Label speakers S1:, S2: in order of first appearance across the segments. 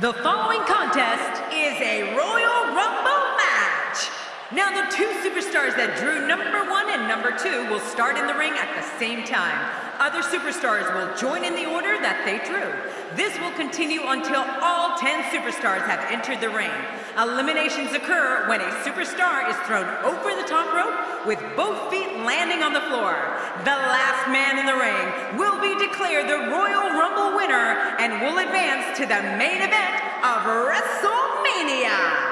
S1: The following contest is a Royal Rumble match. Now, the two superstars that drew number one and number two will start in the ring at the same time. Other superstars will join in the order that they drew. This will continue until all 10 superstars have entered the ring. Eliminations occur when a superstar is thrown over the top rope with both feet landing on the floor. The last man in the ring will be declared the Royal Rumble winner and will advance to the main event of WrestleMania.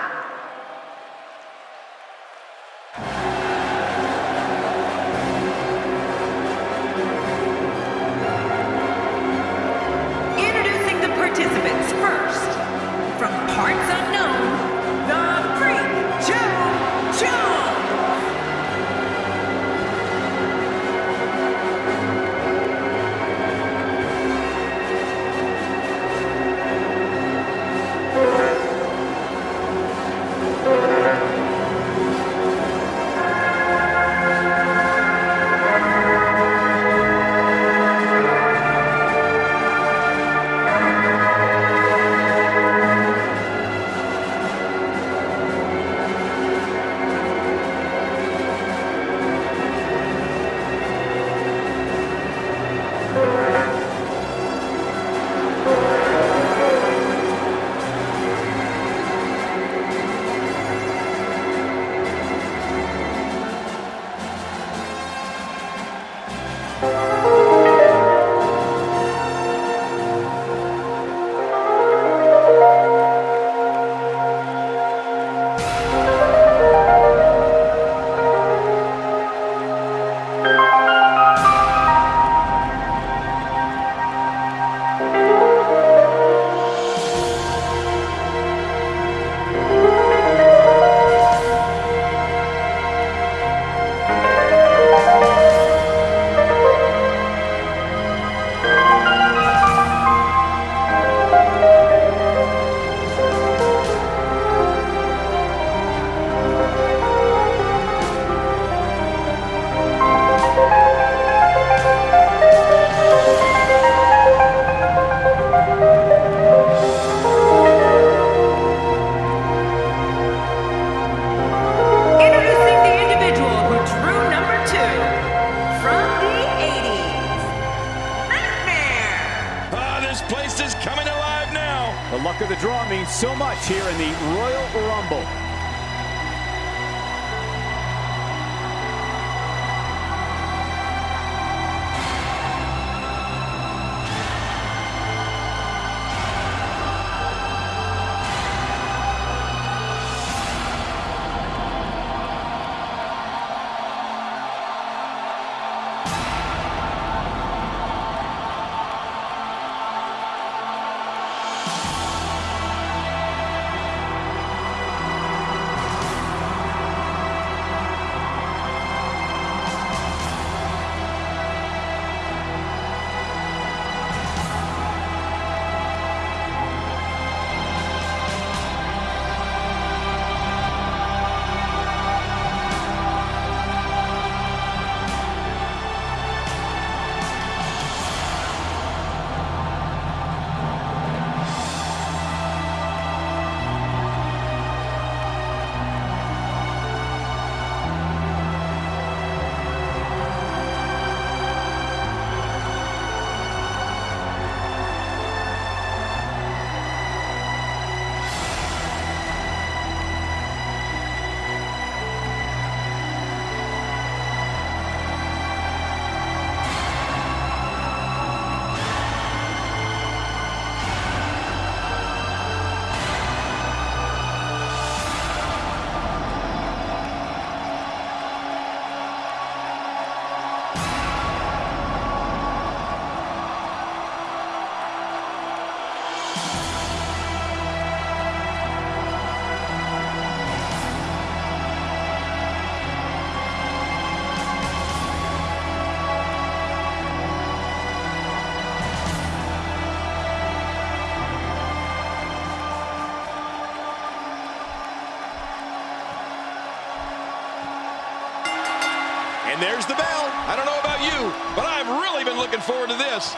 S2: And there's the bell. I don't know about you, but I've really been looking forward to this.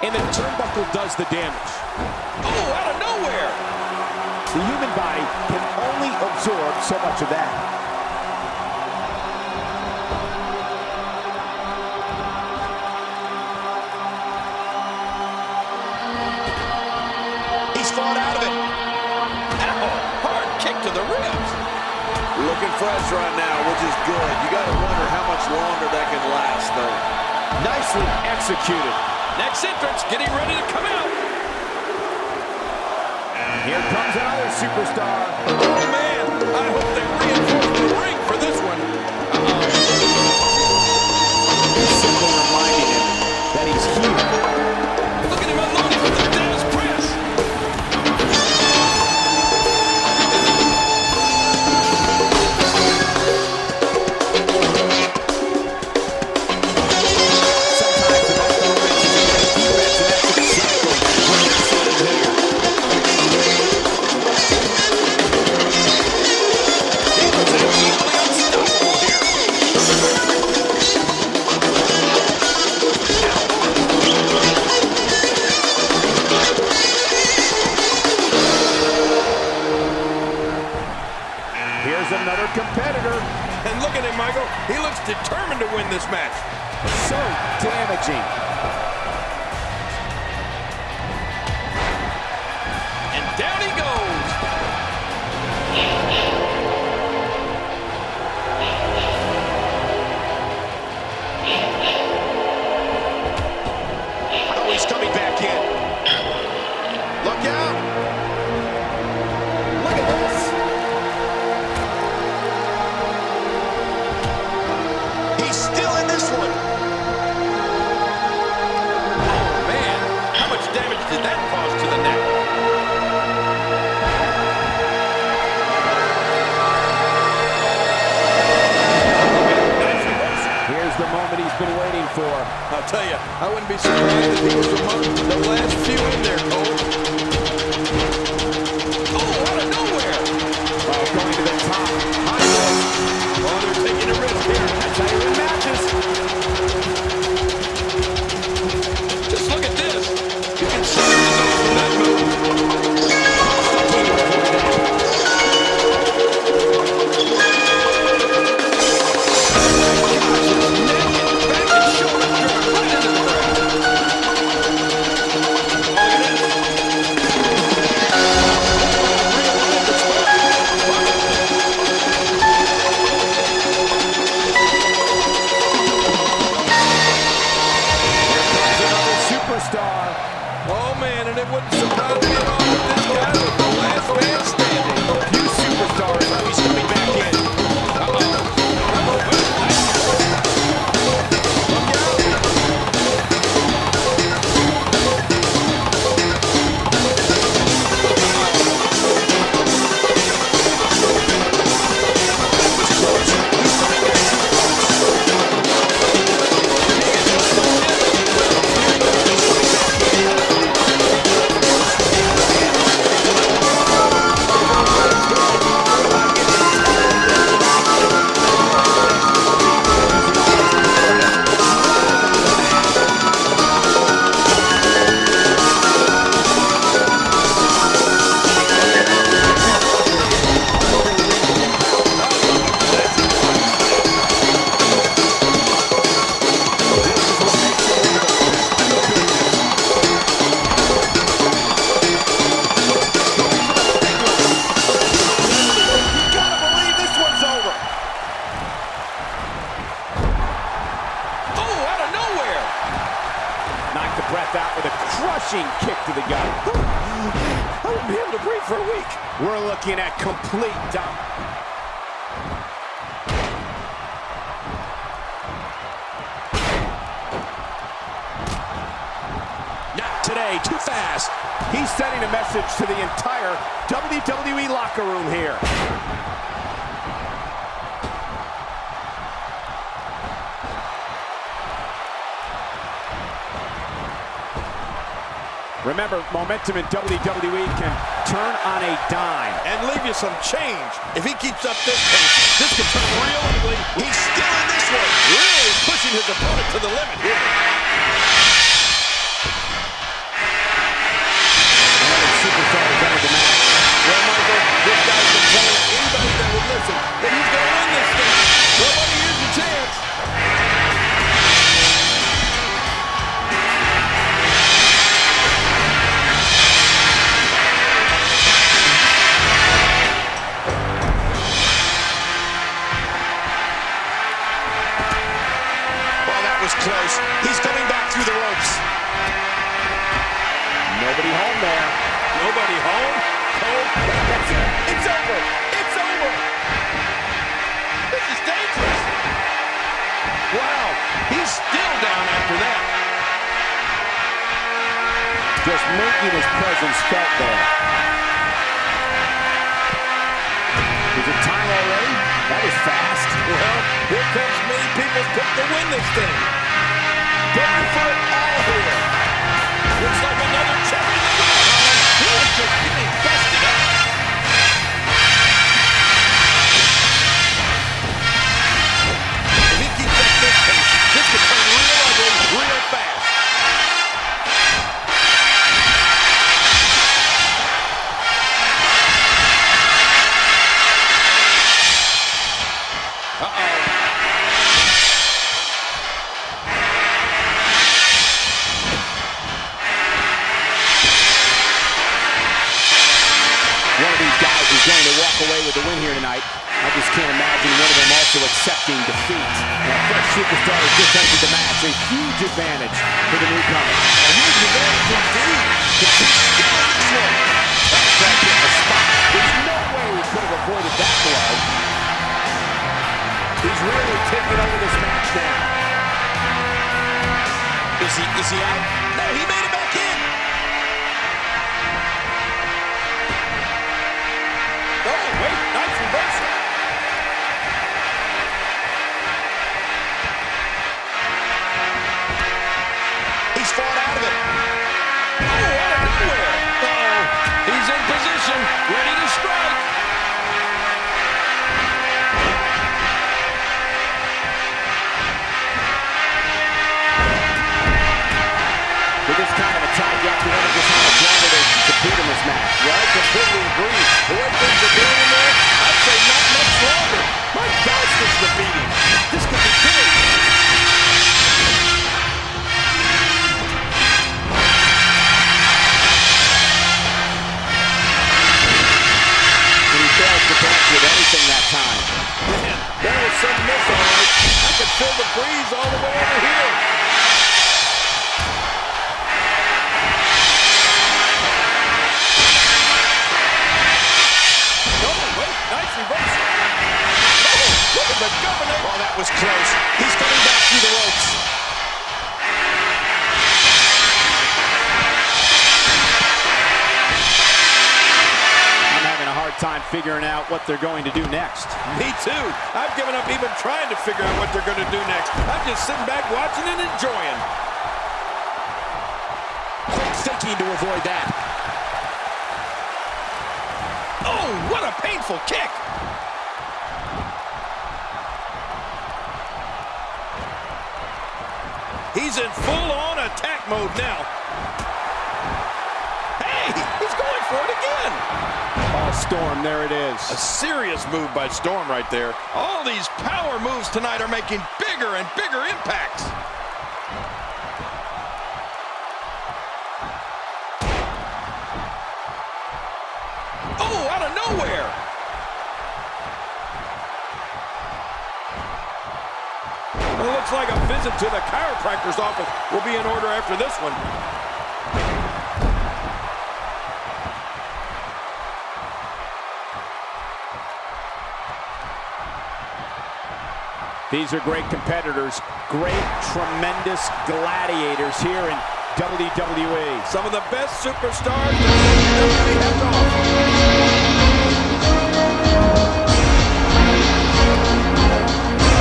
S3: and the turnbuckle does the damage.
S2: Oh, out of nowhere.
S3: The human body can only absorb so much of that.
S4: Fresh right now, which is good. You got to wonder how much longer that can last, though.
S3: Nicely executed.
S2: Next entrance getting ready to come out.
S3: Here comes another superstar.
S2: Oh, man. I hope they reinforce the ring for this one.
S3: Simply reminding him that he's here. Competitor.
S2: And look at him, Michael. He looks determined to win this match.
S3: So damaging. Superstar.
S2: Oh man, and it wouldn't surprise me at all if this guy was the last man standing.
S3: We're looking at complete dom.
S4: Not today, too fast.
S3: He's sending a message to the entire WWE locker room here. Remember, momentum in WWE can turn on a dime.
S2: And leave you some change. If he keeps up this pace, this could turn real ugly. He's still in this one, really pushing his opponent to the limit here. Another superstar is
S3: out the match. Well, Michael, this guy
S4: Well, here comes many people's pick to win this thing. It all here.
S2: Looks like another check in the mail, Holland. He is just getting busted
S3: with the win here tonight. I just can't imagine one of them also accepting defeat. Now, fresh superstar has just entered the match. A huge advantage for the newcomer.
S4: A huge advantage indeed. But he's still in.
S3: That's in the spot. There's no way we could have avoided that blow. He's really taking over this match now.
S2: Is he, is he out?
S4: The governor.
S2: Oh, that was close. He's coming back through the ropes.
S3: I'm having a hard time figuring out what they're going to do next.
S4: Me too. I've given up even trying to figure out what they're going to do next. I'm just sitting back watching and enjoying.
S3: Quick thinking to avoid that.
S2: Oh, what a painful kick.
S4: He's in full-on attack mode now. Hey, he's going for it again.
S3: Oh, Storm, there it is.
S2: A serious move by Storm right there. All these power moves tonight are making bigger and bigger impacts.
S4: Visit to the chiropractor's office will be in order after this one.
S3: These are great competitors, great, tremendous gladiators here in WWE.
S4: Some of the best superstars WWE has to offer.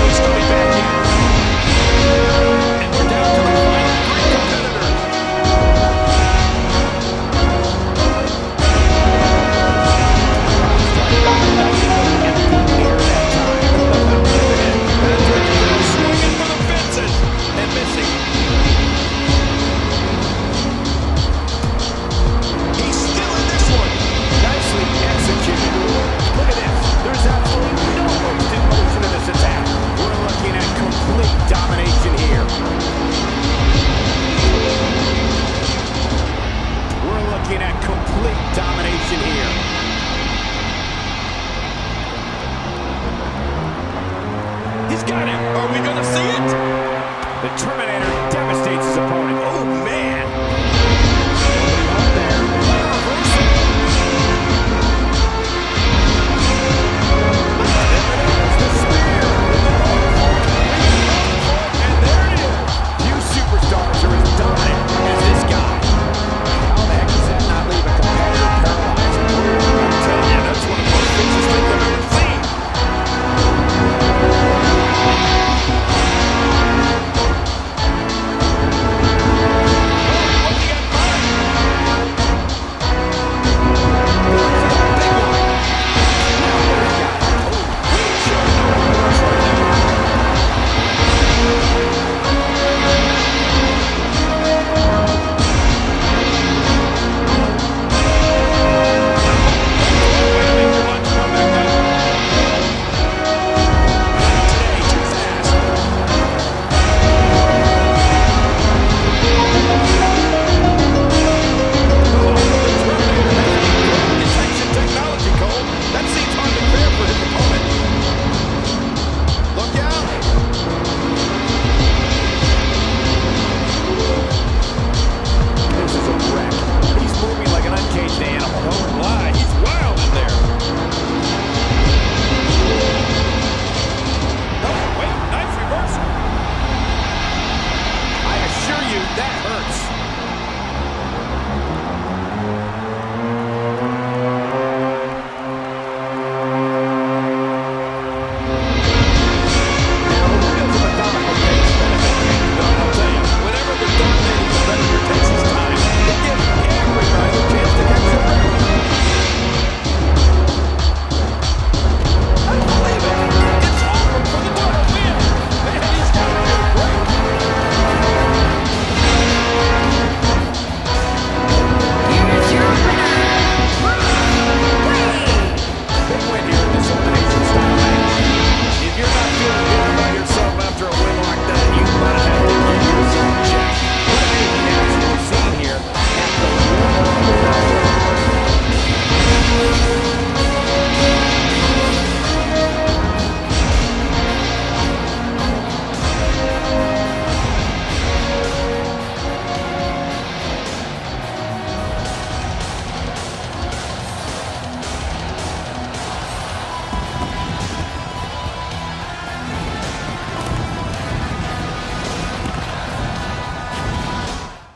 S3: He's coming back.
S2: got him. Are we going to see it?
S3: The Terminator devastates his opponent.